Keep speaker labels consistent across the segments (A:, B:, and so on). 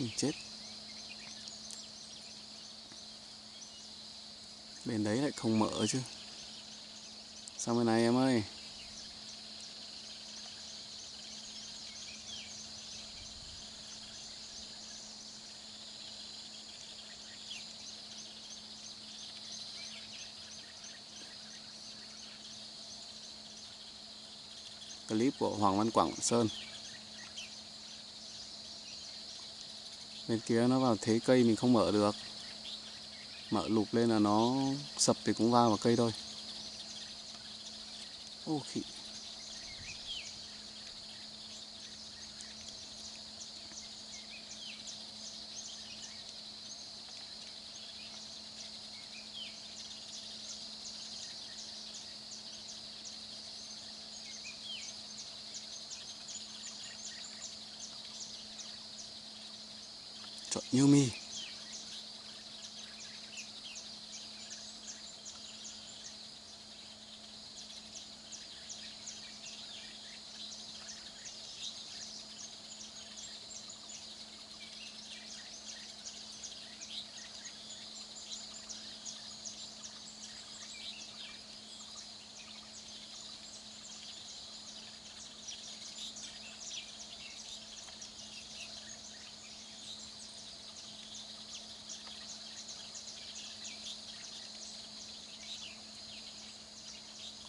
A: mình chết. Bên đấy lại không mở chứ. Sang bên này em ơi? Clip của Hoàng Văn Quảng Sơn. Bên kia nó vào thế cây mình không mở được. Mở lụp lên là nó sập thì cũng va vào cây thôi. Ô khỉ.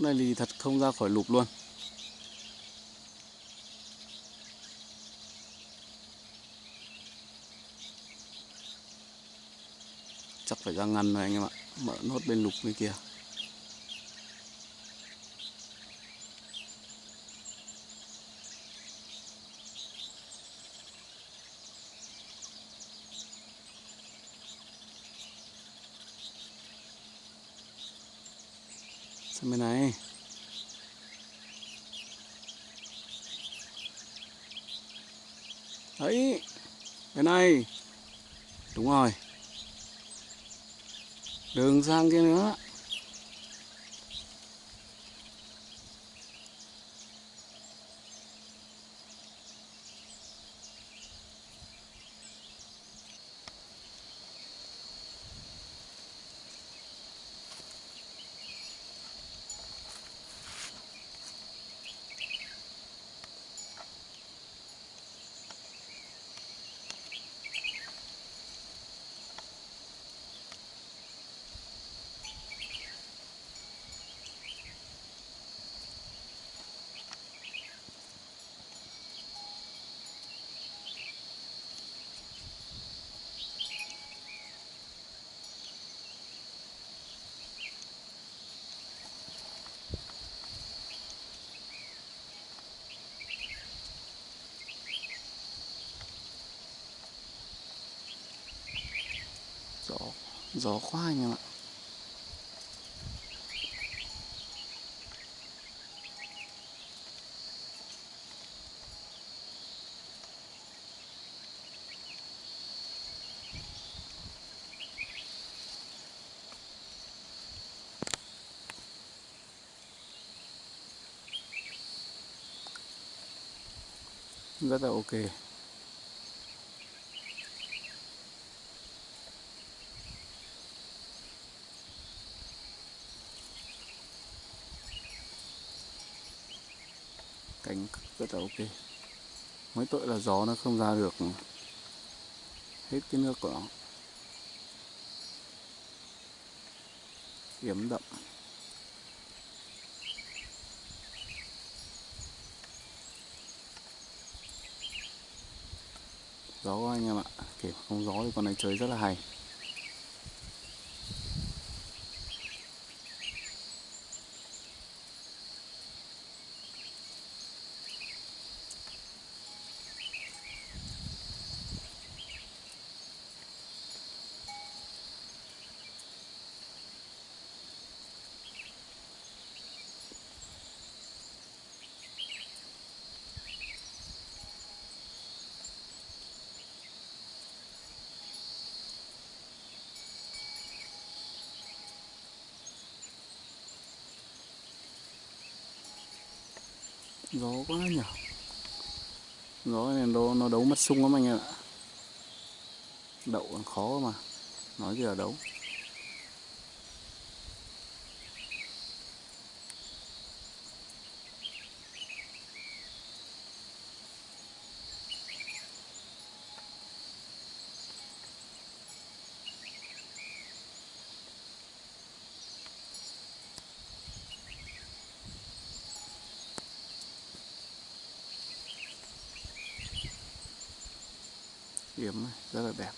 A: Này thì thật không ra khỏi lục luôn. Chắc phải ra ngăn rồi anh em ạ. Mở nốt bên lục bên kia Sang bên này Đấy Bên này Đúng rồi Đường sang kia nữa Gió Gió quá anh em ạ rất là ok cánh rất là ok. Mấy tội là gió nó không ra được hết cái nước của nó. Yếm đậm. Gió quá anh em ạ. Kể không gió thì con này chơi rất là hay. Gió quá nhỉ gió này nó, nó đấu mất sung lắm anh em ạ. Đậu còn khó mà. Nói gì ở đấu. Yếm rất là đẹp.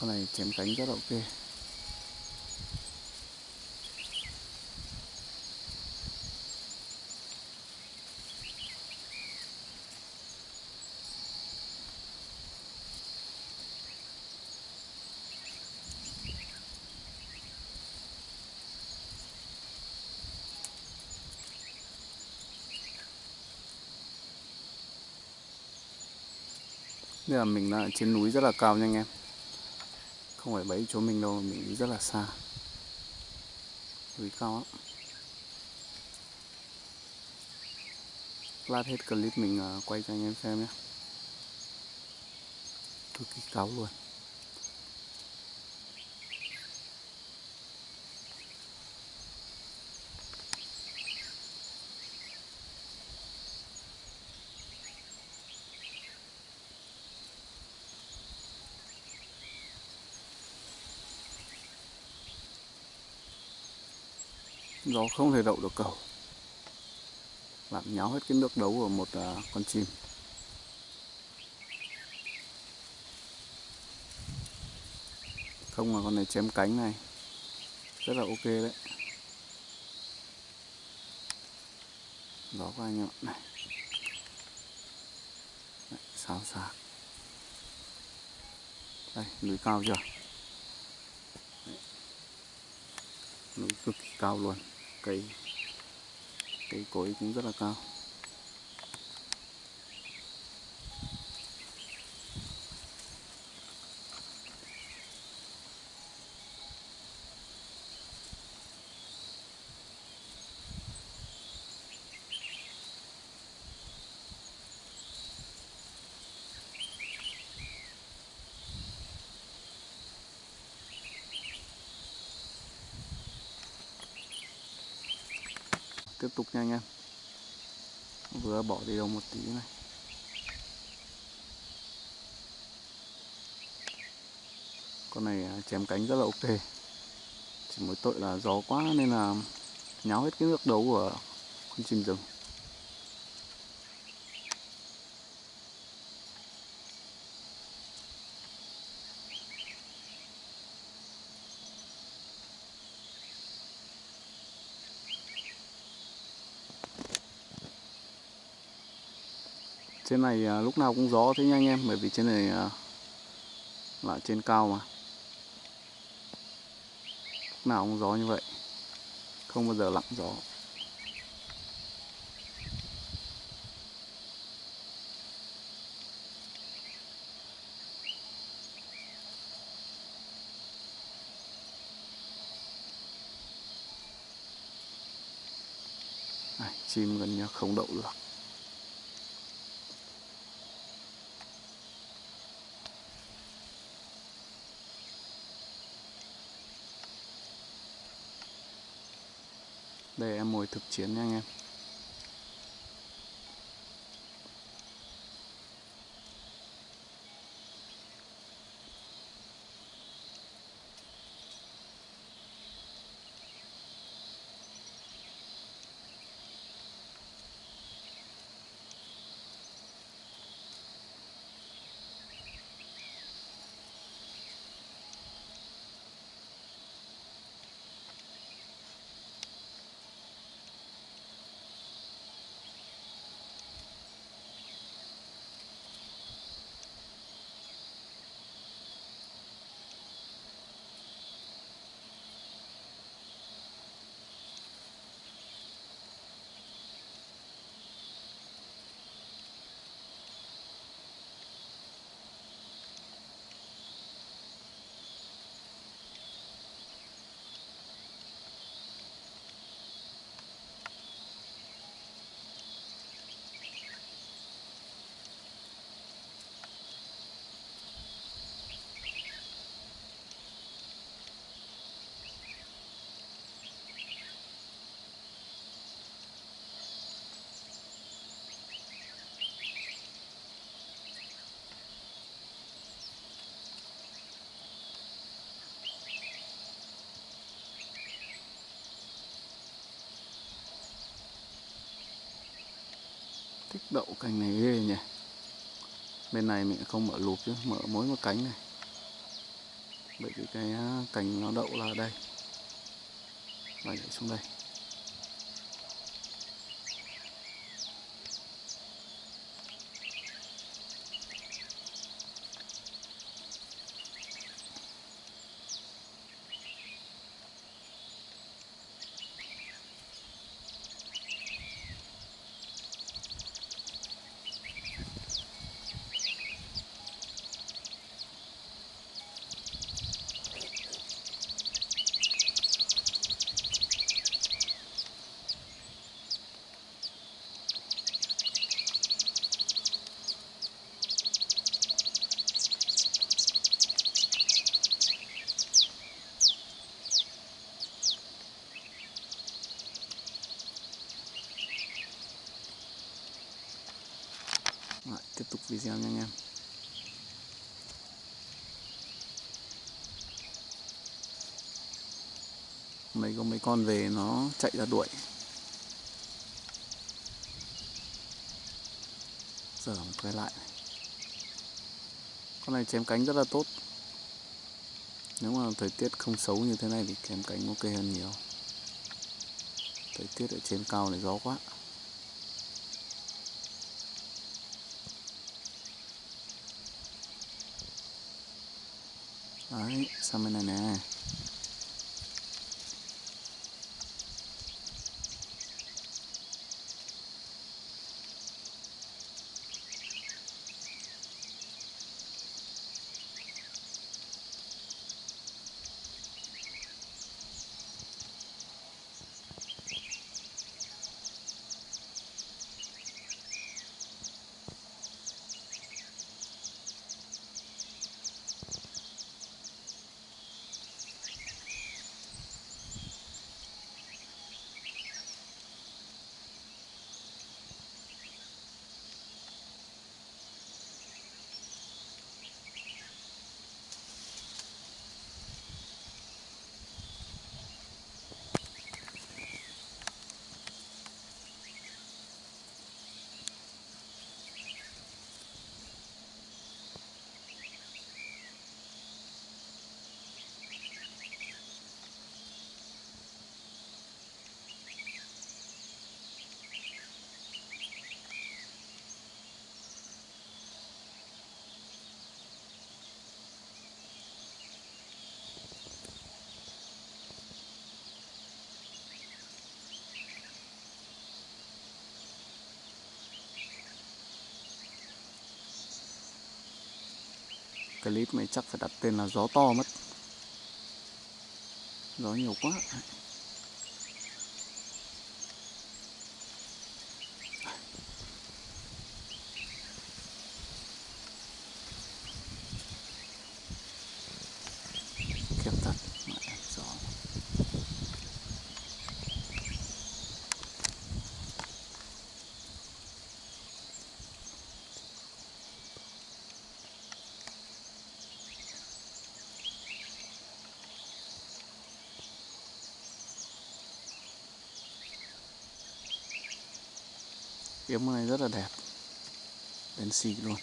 A: Con này chém cánh rất là ok Bây giờ mình đang trên núi rất là cao nha anh em. Không phải bẫy chỗ mình đâu, mình đi rất là xa. Núi cao lắm. Lát hết clip mình ờ, quay cho anh em xem nhé. Cực kỳ cáo luôn. Nó không thể đậu được cầu. Làm nháo hết cái nước đấu của một à, con chim. Không mà con này chém cánh này. Rất là ok đấy. Đó của anh em ạ. Này. Đấy, xào xạc. Đây núi cao chưa? Đấy. núi cực kỳ cao luôn cây cây cối cũng rất là cao tiếp tục nha anh em. Vừa bỏ đi đâu một tí này. Con này à, chém cánh rất là ok. Chỉ mỗi tội là gió quá nên là nháo hết cái nước đấu của con chim rừng. Trên này à, lúc nào cũng gió thế nha anh em, bởi vì trên này à, là trên cao mà. Lúc nào cũng gió như vậy, không bao giờ lặng gió. Chim gần như không đậu được. Đây mồi thực chiến nha anh em. Thích đậu cành này ghê nhỉ. Bên này mình không mở lụp chứ, mở mỗi một cánh này. Bởi vì cái à, cành nó đậu là ở đây. Và nhảy xuống đây Rồi, tiếp tục video nha anh em mấy có mấy con về nó chạy ra đuổi. Giờ quay lại. Này. con này chém cánh rất là tốt. Nếu mà thời tiết không xấu như thế này thì chém cánh ok hơn nhiều. Thời tiết ở trên cao này gió quá. Clip này chắc phải đặt tên là gió to mất. Gió nhiều quá khiếp thật mẹ gió Yếm này rất là đẹp. Đen xì luôn.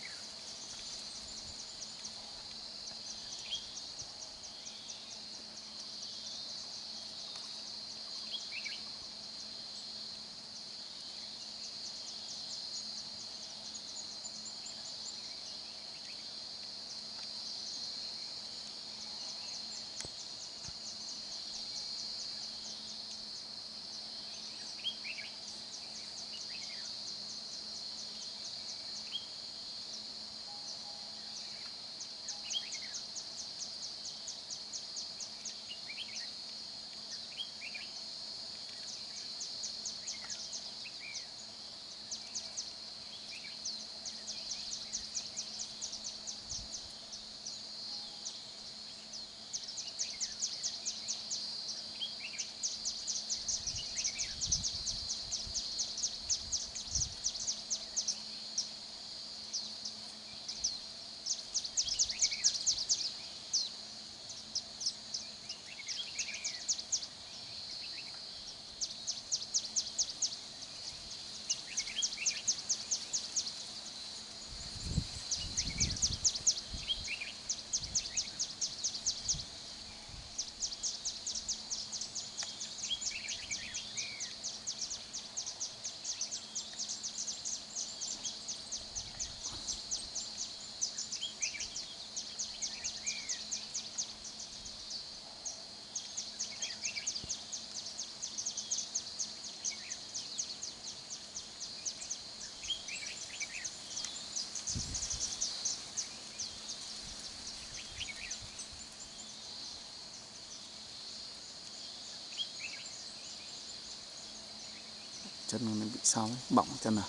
A: Chân nó bị sao ấy bỏng chân à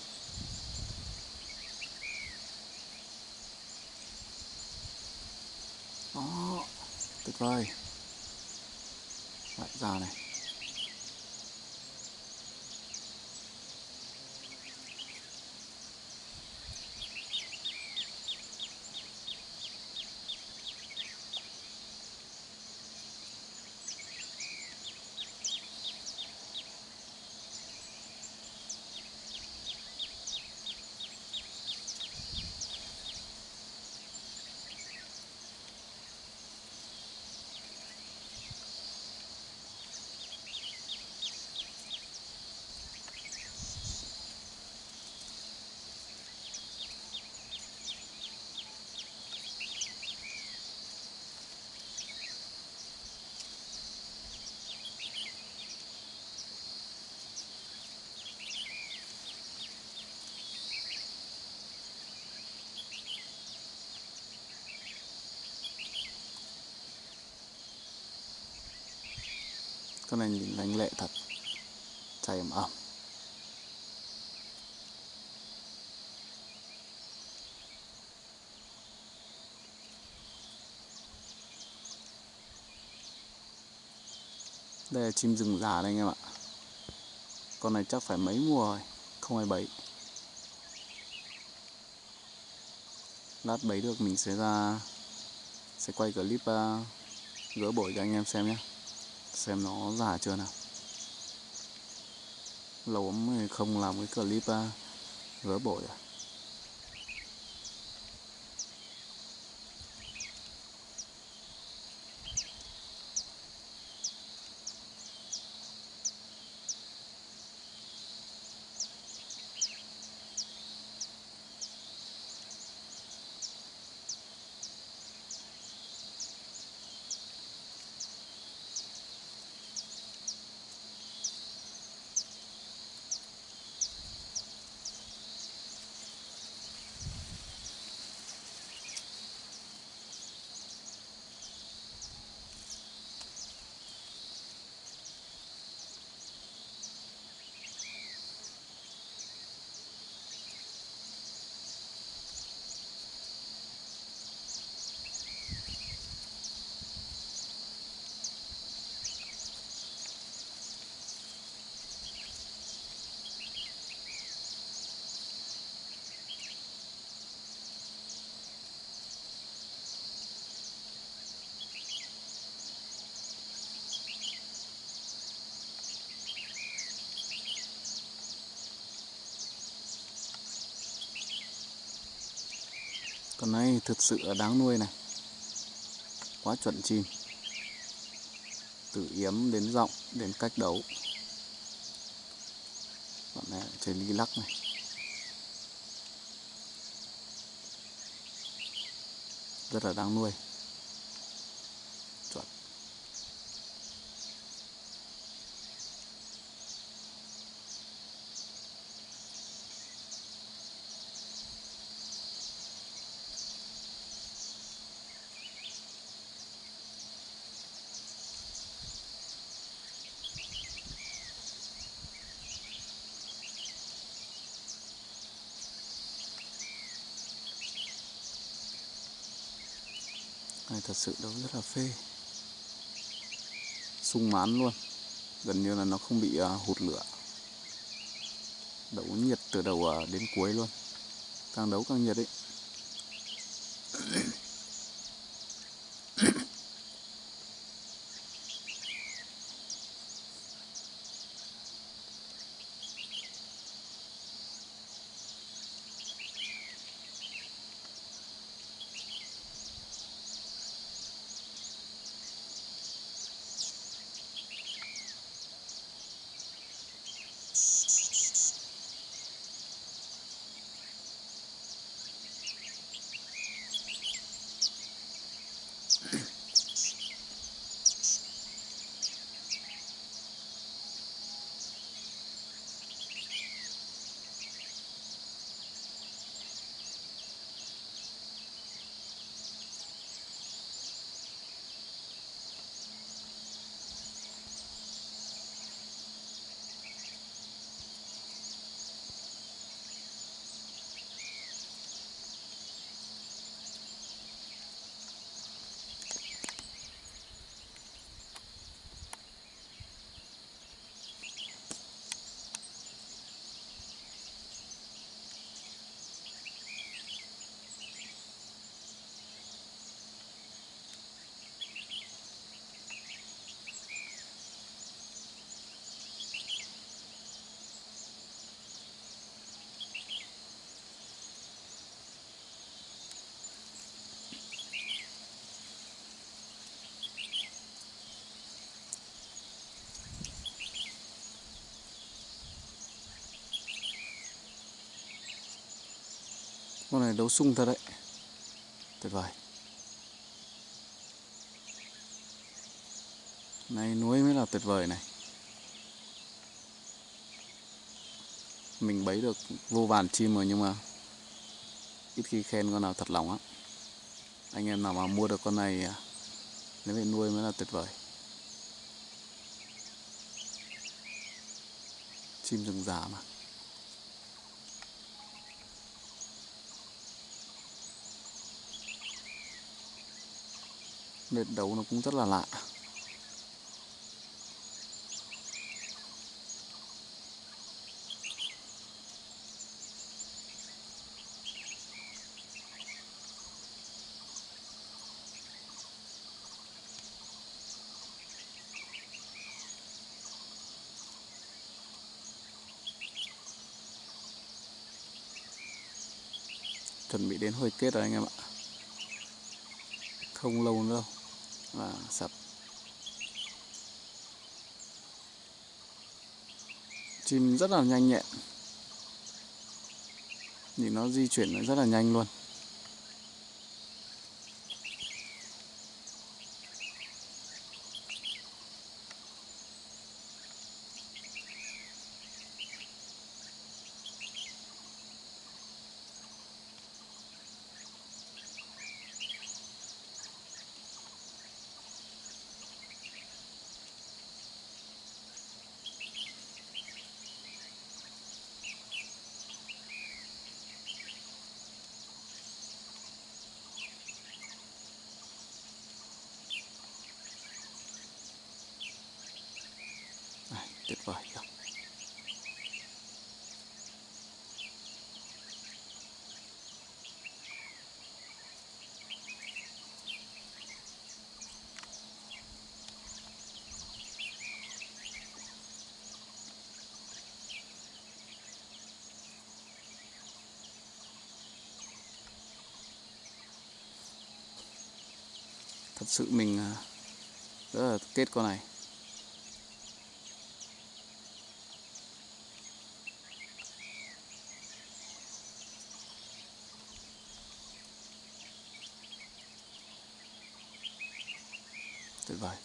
A: đó tuyệt vời. Lại ra này. Con này nhìn lanh lẹ thật. Chảy ẩm ẩm đây là chim rừng già đây anh em ạ. Con này chắc phải mấy mùa rồi? Không ai bấy. Lát bấy được mình sẽ ra sẽ quay clip uh, gỡ bổi cho anh em xem nhé xem nó giả chưa nào? Lâu lắm không làm cái clip à, gỡ bổi à? Con này thực sự là đáng nuôi này. Quá chuẩn chim từ yếm đến giọng đến cách đấu. Bọn này chơi ly lắc này. Rất là đáng nuôi chuẩn này thật sự đấu rất là phê. Sung mãn luôn. Gần như là nó không bị uh, hụt lửa. Đấu nhiệt từ đầu uh, đến cuối luôn. Càng đấu càng nhiệt ấy con này đấu sung thật đấy. Tuyệt vời. Này núi mới là tuyệt vời này. Mình bấy được vô vàn chim rồi nhưng mà ít khi khen con nào thật lòng á. Anh em nào mà mua được con này à, nếu về nuôi mới là tuyệt vời. Chim rừng già mà. Nệt đấu nó cũng rất là lạ. Chuẩn bị đến hồi kết rồi anh em ạ. Không lâu nữa đâu và sập. Chim rất là nhanh nhẹn. Nhìn nó di chuyển rất là nhanh luôn Này, tuyệt vời không? Thật sự mình ờ, rất là kết con này tuyệt vời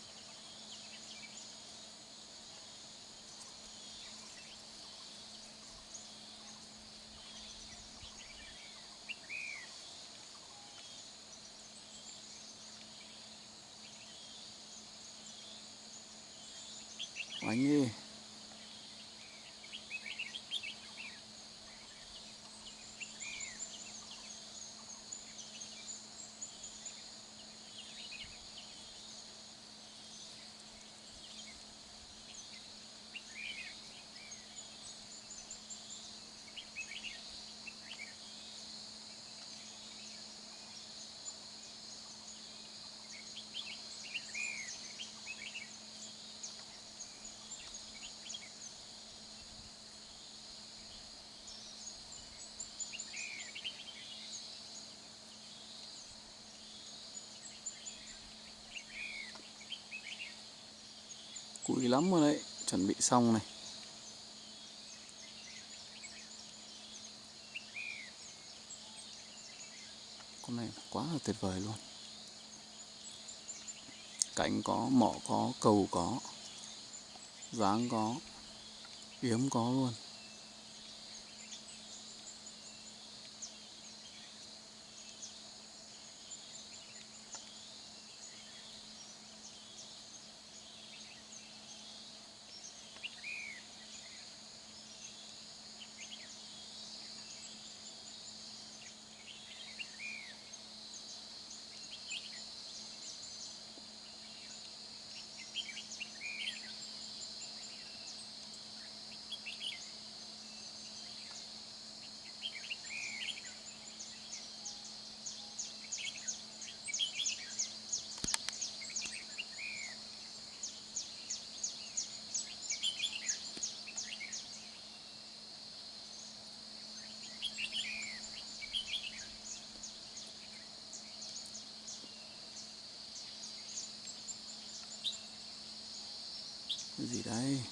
A: anh ơi bụi lắm rồi đấy. Chuẩn bị xong này. Con này quá là tuyệt vời luôn. Cánh có, mỏ có, cầu có Dáng có Yếm có luôn. Cái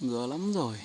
A: ngứa lắm rồi.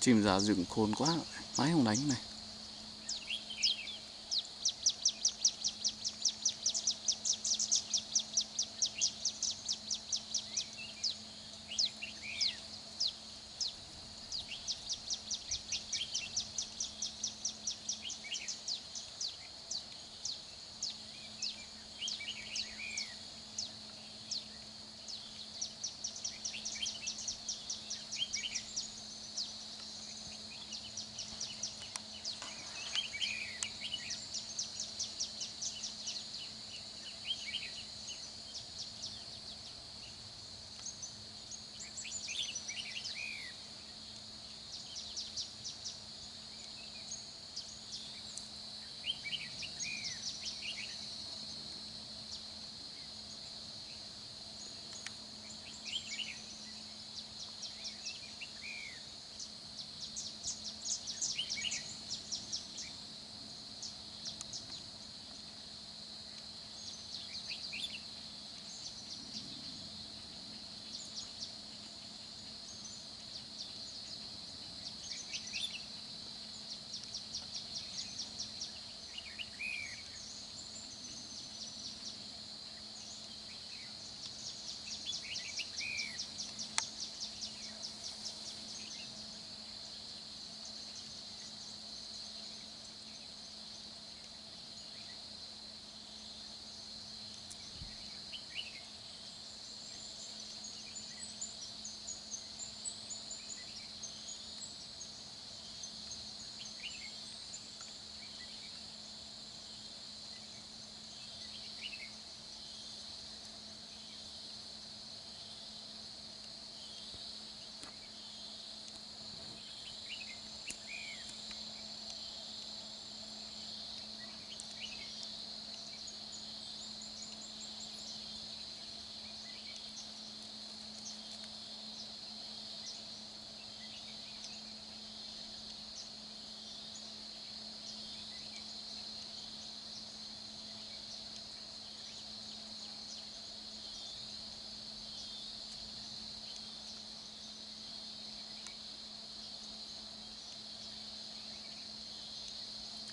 A: Chim giả dựng khôn quá mãi không đánh này.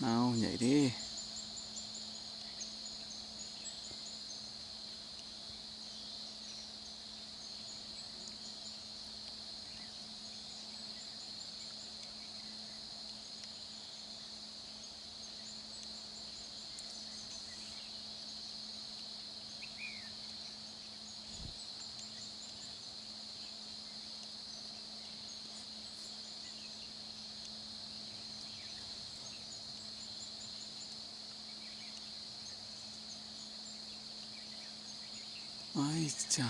A: Nào nhảy đi. Ây chà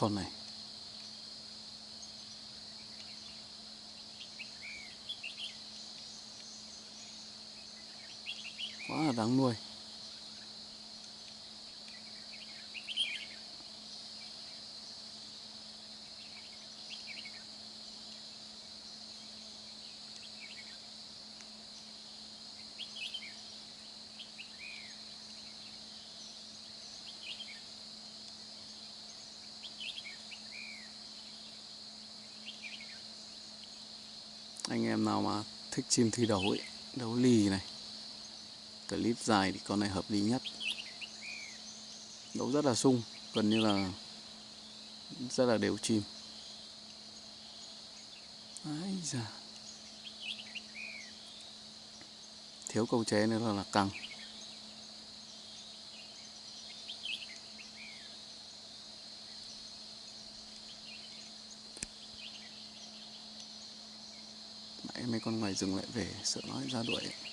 A: Con này quá là đáng nuôi. Anh em nào mà thích chim thi đấu ấy đấu lì này clip dài thì con này hợp lý nhất đấu rất là sung gần như là rất là đều chim Ái da. thiếu câu chế nữa là, là căng mấy con ngoài rừng lại về sợ nói ra đuổi ấy.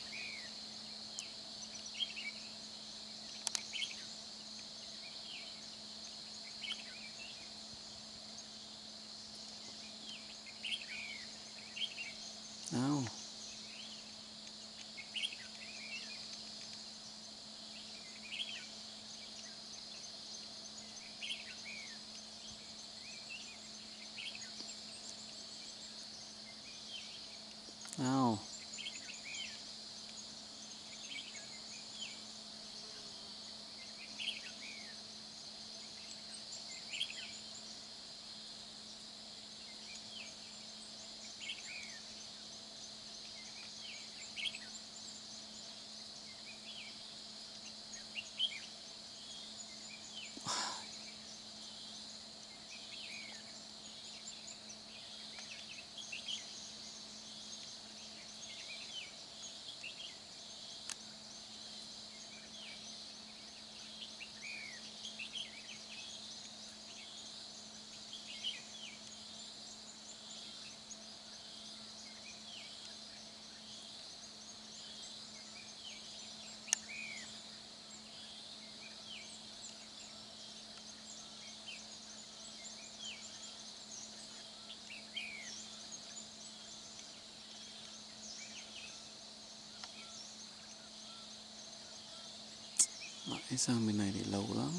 A: Mãi sang bên này thì lâu lắm.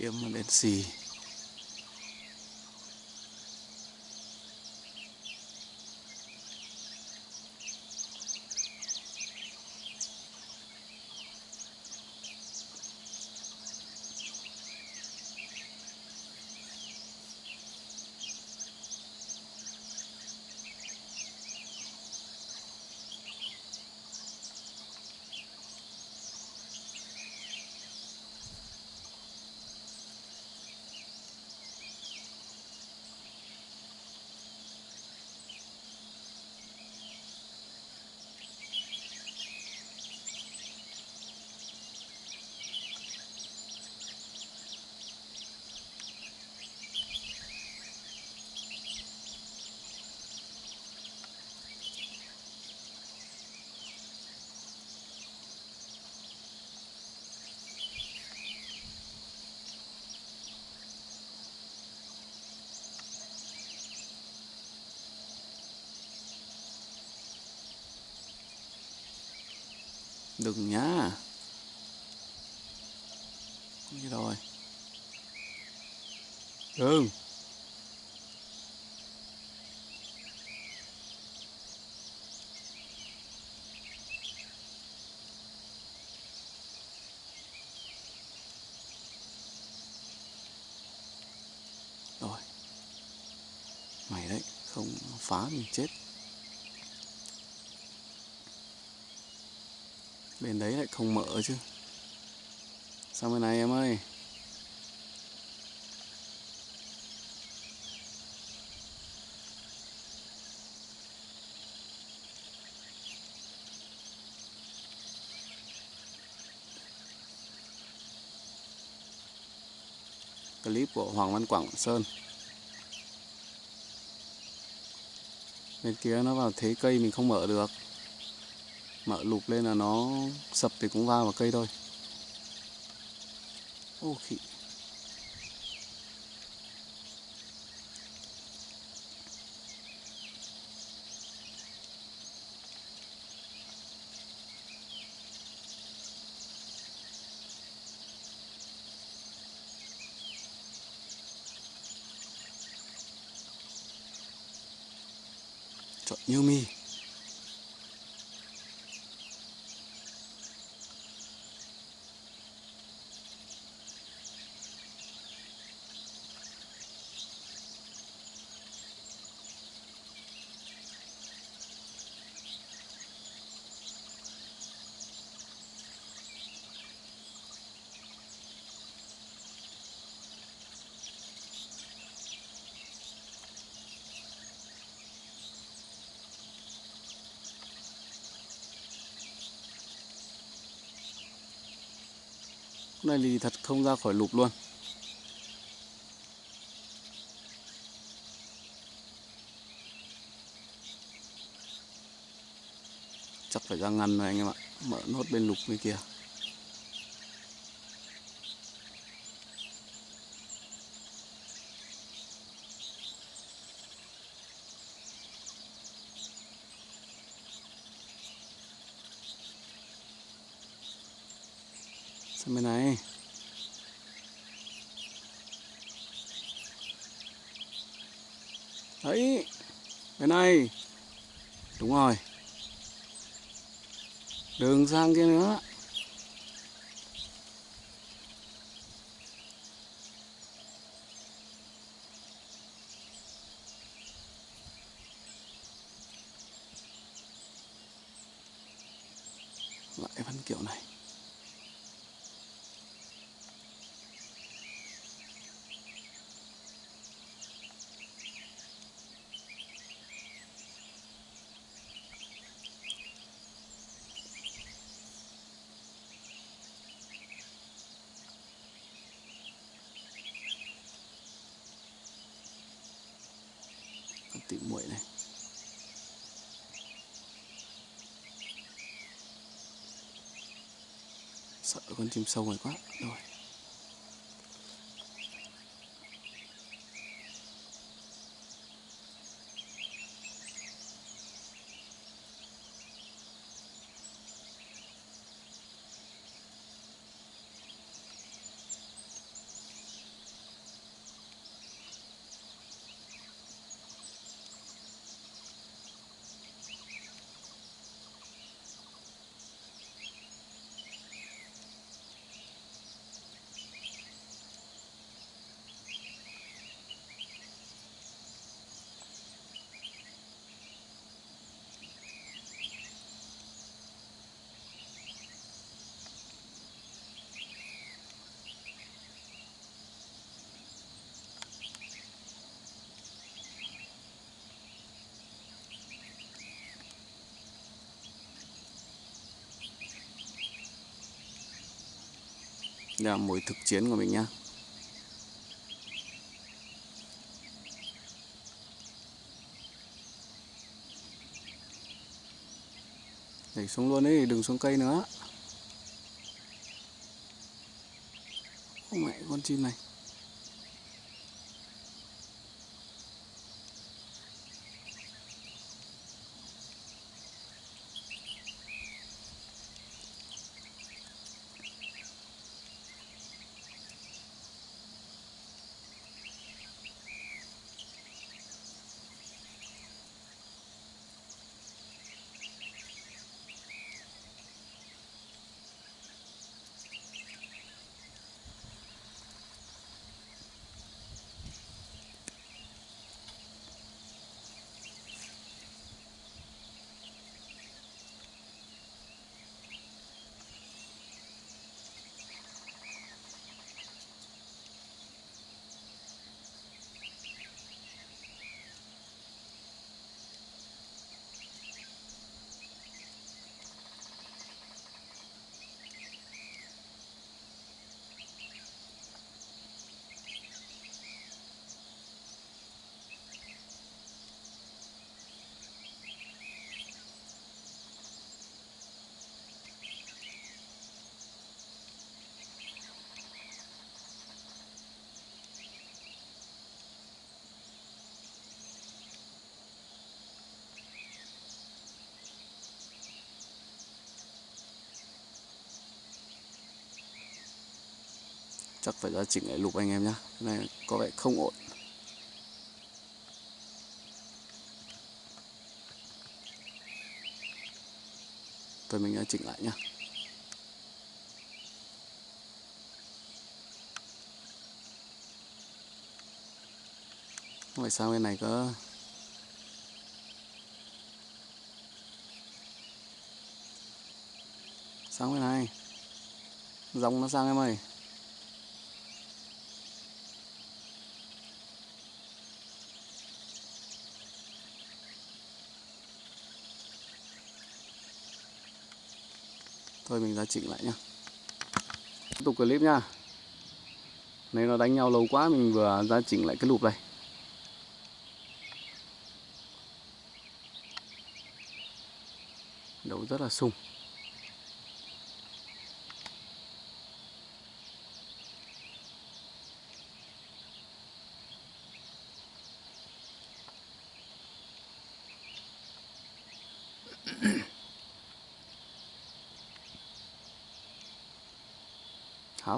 A: Let's see. Đừng nhá. Như rồi. Đừng. Rồi. Mày đấy không phá mình chết. Bên đấy lại không mở chứ. Sang bên này em ơi? Clip của Hoàng Văn Quảng Sơn. Bên kia nó vào thế cây mình không mở được mở lụp lên là nó sập thì cũng va vào cây thôi. Ô khỉ. Này thì thật không ra khỏi lục luôn. Chắc phải ra ngăn rồi anh em ạ. Mở nốt bên lục bên kia. 3軒目は con chim sâu này quá. Rồi. Đây là mối thực chiến của mình nhá. Nhảy xuống luôn đi, đừng xuống cây nữa. Ô mẹ con chim này. Chắc phải ra chỉnh lại lục anh em nhá. Cái này có vẻ không ổn. Thôi mình đã chỉnh lại nhá. Vậy sao bên này có Sang bên này? Dòng nó sang em ơi. Thôi, mình ra chỉnh lại nhá. Tiếp tục clip nhá. Nếu nó đánh nhau lâu quá, mình vừa ra chỉnh lại cái lụp này. Đấu rất là sung.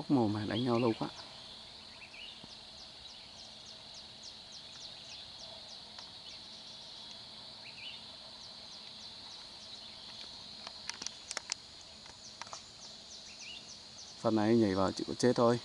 A: Ốc mồm mà đánh nhau lâu quá. Phần này nhảy vào chịu chết thôi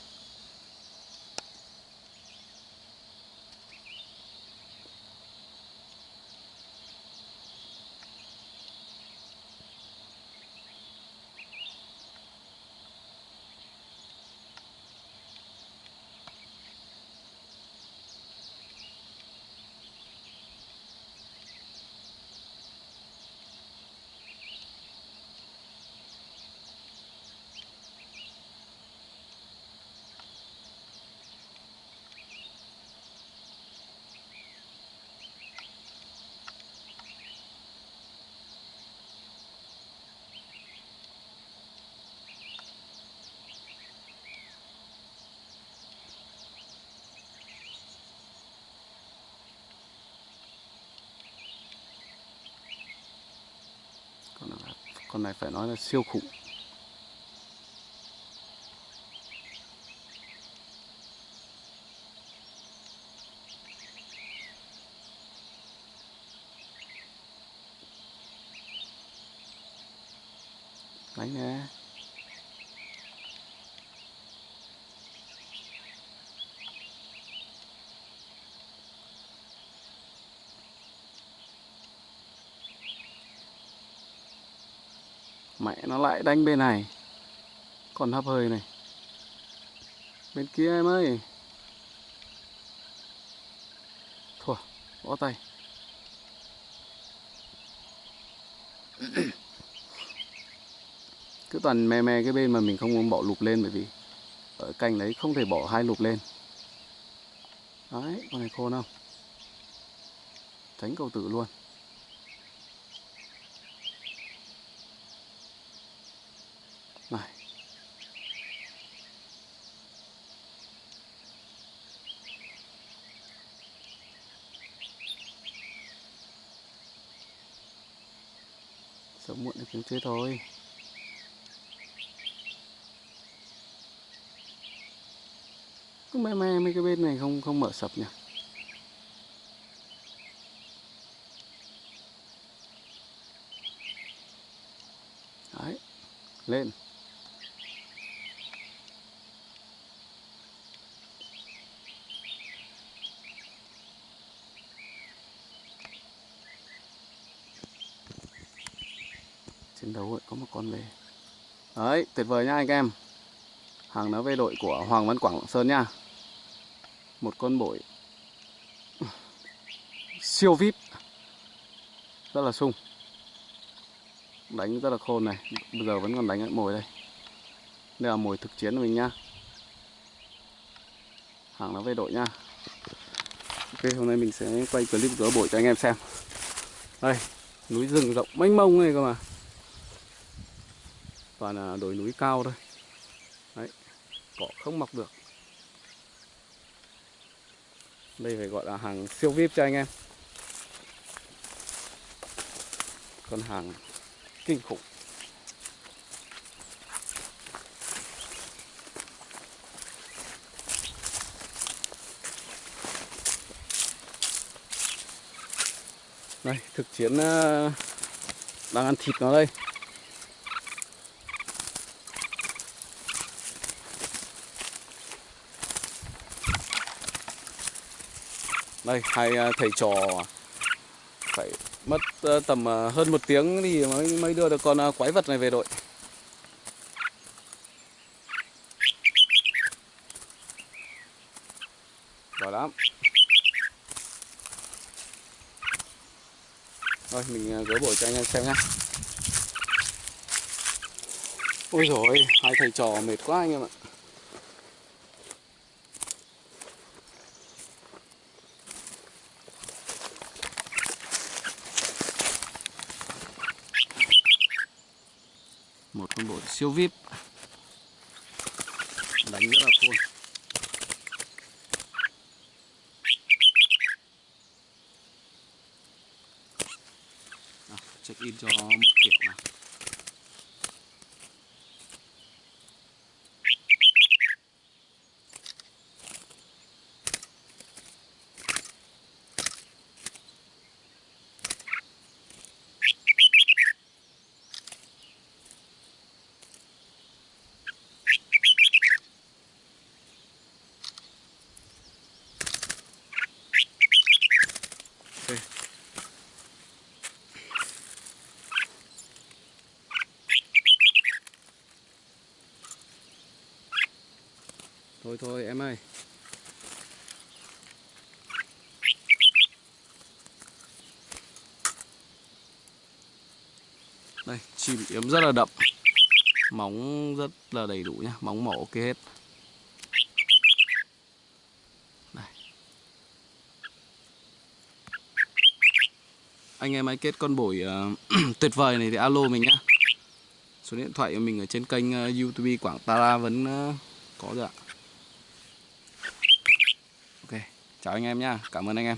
A: con này, con này phải nói là siêu khủng đánh nè mẹ nó lại đánh bên này. Còn hấp hơi này. Bên kia em ơi. Thua bó tay. Cứ toàn me me cái bên mà mình không muốn bỏ lục lên bởi vì ở cành đấy không thể bỏ hai lục lên. Đấy, con này khôn không? Tránh cầu tử luôn này thế thôi. Cứ me me mấy cái bên này không không mở sập nhỉ? Đấy, lên. Trên đấu ấy, có một con về. Đấy, tuyệt vời nha anh em. Hàng nó về đội của Hoàng Văn Quảng Lạng Sơn nha. Một con bội siêu vip rất là sung. Đánh rất là khôn này. Bây giờ vẫn còn đánh ở mồi đây. Đây là mồi thực chiến của mình nhá hàng nó về đội nha. Ok, hôm nay mình sẽ quay clip gỡ bội cho anh em xem. Đây, núi rừng rộng mênh mông này cơ mà toàn là đồi núi cao thôi. Đấy, cỏ không mọc được. Đây phải gọi là hàng siêu vip cho anh em. Con hàng kinh khủng. Đây, thực chiến ờ, đang ăn thịt nó đây. Đây, hai à, thầy trò phải mất ờ, tầm ờ, hơn một tiếng thì mới mới đưa được con à, quái vật này về đội. Giỏi lắm. Thôi, mình à, gỡ bổi cho anh em xem nhé ôi rồi hai thầy trò mệt quá anh em ạ. Một con bội siêu vip đánh rất là khôn Nào, check in cho một kiểu nào Ok. Thôi thôi em ơi. Đây chim yếm rất là đậm. Móng rất là đầy đủ nhá Móng mỏ ok hết. Đây. Anh em hãy kết con bổi uh, tuyệt vời này thì alo mình nhá. Số điện thoại của mình ở trên kênh uh, youtube Quảng Tara vẫn uh, có rồi ạ Ok, chào anh em nha, cảm ơn anh em.